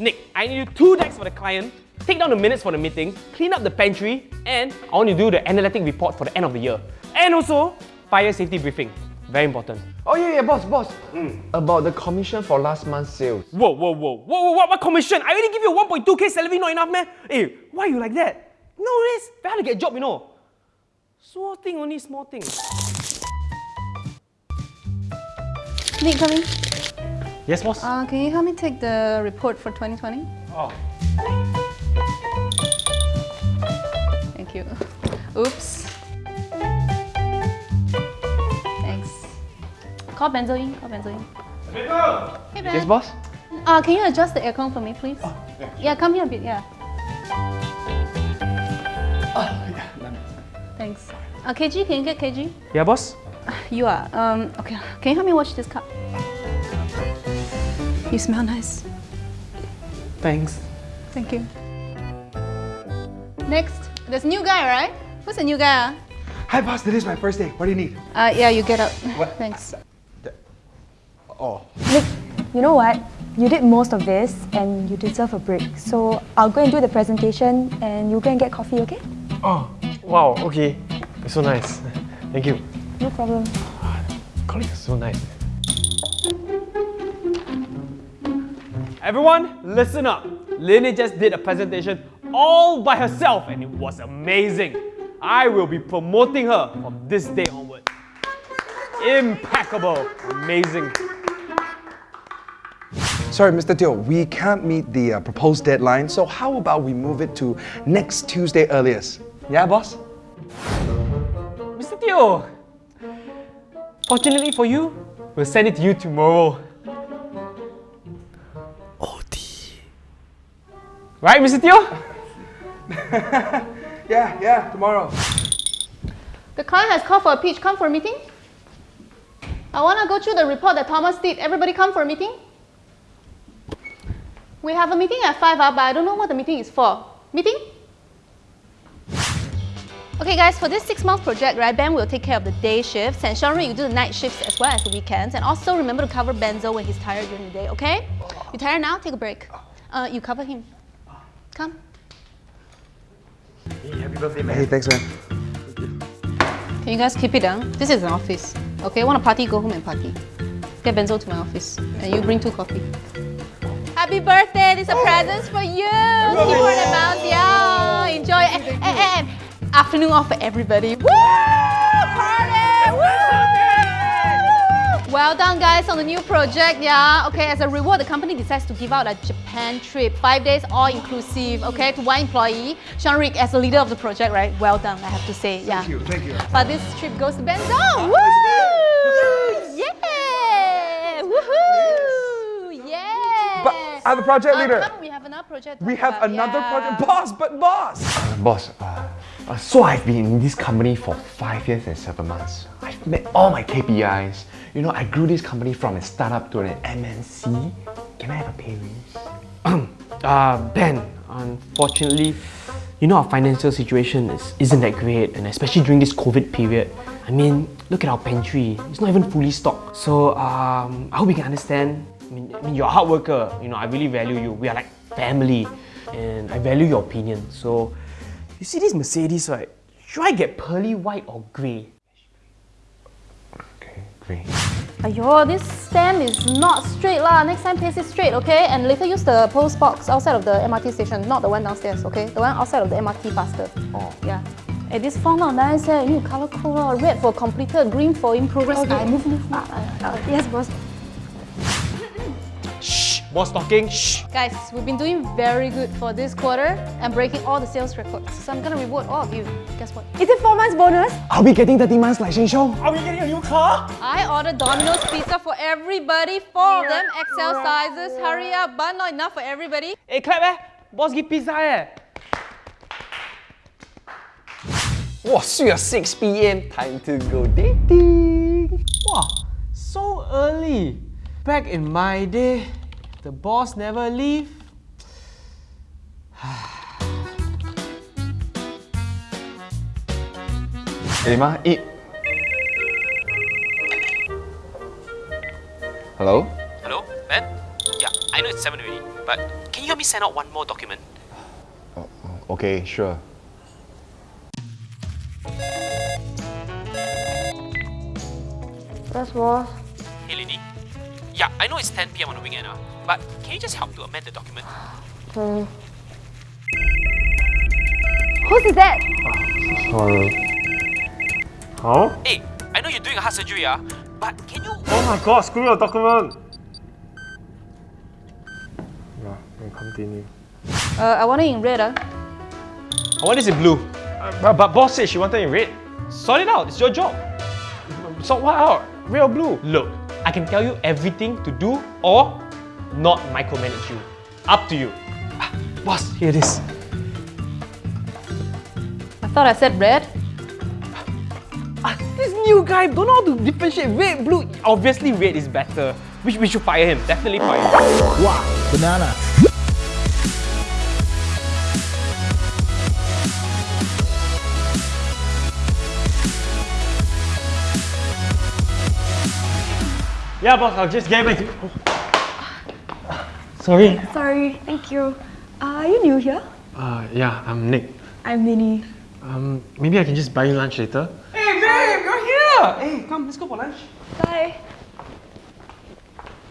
Nick, I need you two decks for the client, take down the minutes for the meeting, clean up the pantry, and I want you to do the analytic report for the end of the year. And also, fire safety briefing. Very important. Oh yeah, yeah, boss, boss. About the commission for last month's sales. Whoa, whoa, whoa, whoa, whoa, what, what commission? I already give you a 1.2k salary, not enough, man. Hey, why you like that? No, it's very hard to get a job, you know. Small thing, only small thing. Nick, come in. Yes, boss? Uh, can you help me take the report for 2020? oh. Thank you. Oops. Thanks. Call Benzo in. Call Benzo in. Hey, Ben. Yes, boss? Uh, can you adjust the aircon for me, please? Oh, yeah. Yeah, come here a bit, yeah. Thanks. Uh, KG, can you get KG? Yeah, boss? You are. Um, okay, can you help me wash this cup? You smell nice. Thanks. Thank you. Next, there's a new guy, right? Who's the new guy? Hi, boss. This is my first day. What do you need? Uh, yeah, you get out. Thanks. Oh. Nick, you know what? You did most of this and you deserve a break. So I'll go and do the presentation and you go and get coffee, okay? Oh, wow, okay. It's so nice. Thank you. No problem. Colleagues are so nice. Everyone, listen up. Lynn just did a presentation all by herself and it was amazing. I will be promoting her from this day onward. Impeccable. Amazing. Sorry, Mr. Teo, we can't meet the uh, proposed deadline, so how about we move it to next Tuesday earliest? Yeah, boss? Mr. Teo, fortunately for you, we'll send it to you tomorrow. Right, Mr. Teo? Yeah, yeah, tomorrow. The client has called for a pitch. Come for a meeting. I want to go through the report that Thomas did. Everybody come for a meeting. We have a meeting at 5 up, but I don't know what the meeting is for. Meeting? Okay guys, for this six month project, right, Ben will take care of the day shifts and Sean you do the night shifts as well as the weekends. And also remember to cover Benzo when he's tired during the day, okay? You tired now? Take a break. Uh, you cover him. Come. Hey, thanks, man. Can you guys keep it down? This is an office. Okay, want to party, go home and party. Get Benzo to my office. And you bring two coffee. Happy birthday! This is a present for you! Keep for the mouse, yeah! Enjoy and, and, and afternoon off for everybody. Woo! Well done guys on the new project, yeah. Okay, as a reward, the company decides to give out a Japan trip, five days all inclusive, okay, to one employee. Sean-Rick, as the leader of the project, right, well done, I have to say, yeah. Thank you, thank you. But this trip goes to Benzo! Woo! Yeah! Woohoo! Yeah! But I'm the project Uh, leader. come, we have another project. We have about, another yeah. project. Boss, but boss! boss, uh, uh, so I've been in this company for five years and seven months. I've met all my KPIs. You know, I grew this company from a startup to an MNC. Can I have a pay raise? Uh, Ben, unfortunately, you know our financial situation is, isn't that great and especially during this COVID period. I mean, look at our pantry, it's not even fully stocked. So um, I hope you can understand. I mean, I mean, you're a hard worker, you know, I really value you. We are like family and I value your opinion. So, you see this Mercedes, right? Should I get pearly white or grey? Okay, great. Ayo, this stand is not straight lah. Next time paste it straight, okay? And later use the post box outside of the MRT station, not the one downstairs, okay? The one outside of the MRT faster. Oh. Yeah. Hey, this font not nice eh. You need to color code. Red for completed, green for in progress. Okay. Ah, move, move, move. yes, boss. Shh, boss talking, shh. Guys, we've been doing very good for this quarter and breaking all the sales records. So I'm gonna reward all of you. Guess what? Is it four months bonus? Are we getting 30 months like Sheng Siong? Are we getting a new car? I ordered Domino's pizza for everybody. Four of them, XL sizes. Hurry up, but not enough for everybody. Hey, clap eh. Boss give pizza eh. Wow, sweet 6 p.m. Time to go dating. Wow, so early. Back in my day, the boss never leave. Hey, ma, eat. Hello? Hello, Ben? Yeah, I know it's 7 already. but can you help me send out one more document? Okay, sure. That's boss. Hey, lady. Yeah, I know it's 10 p.m. on the weekend, uh, but can you just help to amend the document? Okay. Whose is that? Sorry. Huh? Hey, I know you're doing a heart surgery, uh, but can you? Oh my god, screw your document! Yeah, we continue. Uh, I want it in red. Uh. I want this in blue. Uh, but, but boss said she wanted it in red. Sort it out. It's your job. Sort what out? Red or blue? Look, I can tell you everything to do or not micromanage you. Up to you. Ah, boss, here it is. I thought I said red. Ah, this new guy don't know how to differentiate red, blue. Obviously, red is better. We, should- we should fire him. Definitely fire him. Wow, banana. Yeah, boss, I'll just get back to Sorry. Sorry, thank you. Uh, are you new here? Uh, yeah, I'm Nick. I'm Minnie. Um, maybe I can just buy you lunch later. Hey, babe, you're here. Hey, come, let's go for lunch. Bye.